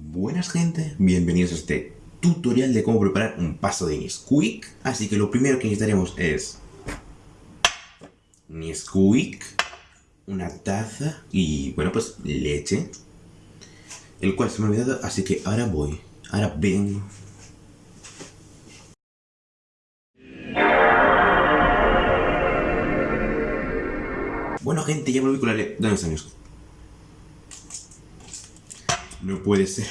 Buenas gente, bienvenidos a este tutorial de cómo preparar un paso de Nesquik. Así que lo primero que necesitaremos es Nesquik, una taza y bueno pues leche. El cual se me ha olvidado, así que ahora voy, ahora vengo. Bueno gente, ya volví con la leche. ¿Dónde está Nesquik? No puede ser.